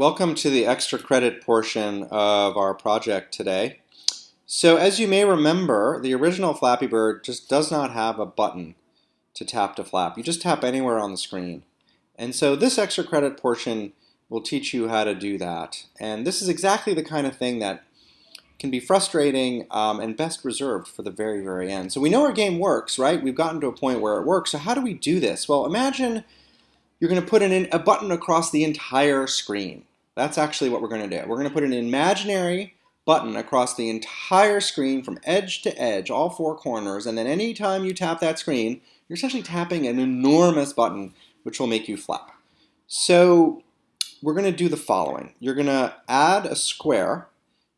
Welcome to the extra credit portion of our project today. So as you may remember, the original Flappy Bird just does not have a button to tap to flap. You just tap anywhere on the screen. And so this extra credit portion will teach you how to do that. And this is exactly the kind of thing that can be frustrating um, and best reserved for the very, very end. So we know our game works, right? We've gotten to a point where it works. So how do we do this? Well, imagine you're going to put in a button across the entire screen. That's actually what we're going to do. We're going to put an imaginary button across the entire screen from edge to edge, all four corners, and then anytime you tap that screen, you're essentially tapping an enormous button which will make you flap. So we're going to do the following. You're going to add a square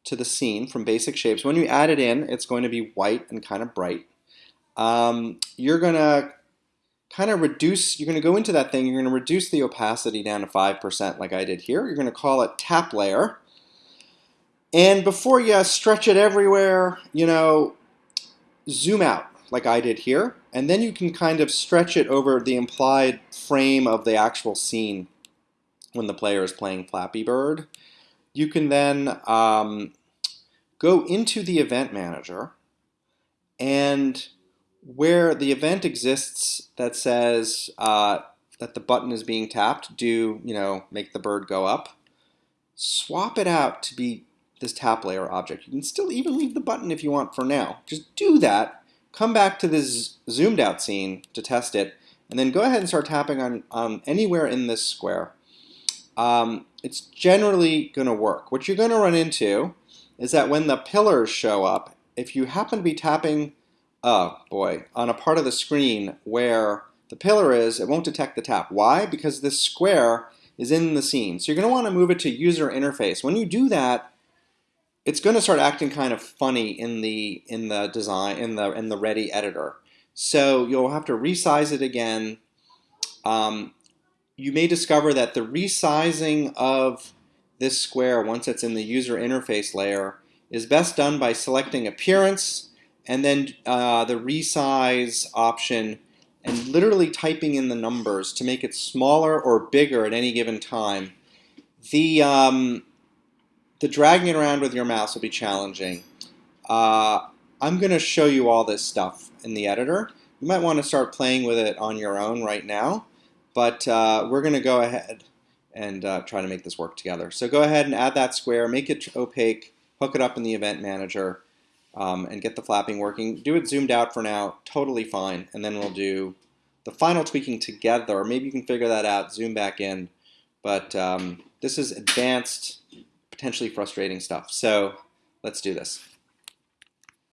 to the scene from basic shapes. When you add it in, it's going to be white and kind of bright. Um, you're going to kind of reduce, you're going to go into that thing, you're going to reduce the opacity down to 5% like I did here. You're going to call it tap layer. And before you stretch it everywhere, you know, zoom out like I did here. And then you can kind of stretch it over the implied frame of the actual scene when the player is playing Flappy Bird. You can then um, go into the event manager and where the event exists that says uh, that the button is being tapped, do you know make the bird go up. Swap it out to be this tap layer object. You can still even leave the button if you want for now. Just do that. Come back to this zoomed out scene to test it, and then go ahead and start tapping on, on anywhere in this square. Um, it's generally going to work. What you're going to run into is that when the pillars show up, if you happen to be tapping oh boy, on a part of the screen where the pillar is, it won't detect the tap. Why? Because this square is in the scene. So you're going to want to move it to user interface. When you do that, it's going to start acting kind of funny in the in the design in the in the ready editor. So you'll have to resize it again. Um, you may discover that the resizing of this square once it's in the user interface layer is best done by selecting appearance and then uh, the resize option and literally typing in the numbers to make it smaller or bigger at any given time. The, um, the dragging it around with your mouse will be challenging. Uh, I'm going to show you all this stuff in the editor. You might want to start playing with it on your own right now, but uh, we're going to go ahead and uh, try to make this work together. So go ahead and add that square, make it opaque, hook it up in the event manager, um, and get the flapping working. Do it zoomed out for now, totally fine, and then we'll do the final tweaking together. Maybe you can figure that out, zoom back in, but um, this is advanced, potentially frustrating stuff. So let's do this.